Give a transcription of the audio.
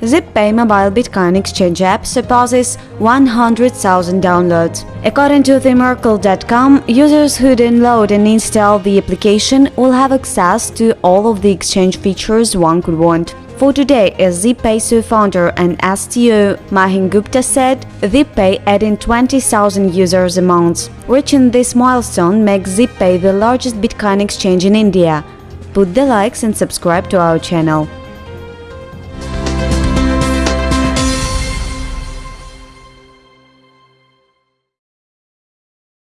ZebPay mobile Bitcoin exchange app surpasses 100,000 downloads. According to themerkle.com, users who download and install the application will have access to all of the exchange features one could want. For today, as ZebPay founder and STO Mahin Gupta said, ZebPay adding 20,000 users a month. Reaching this milestone makes ZebPay the largest Bitcoin exchange in India. Put the likes and subscribe to our channel.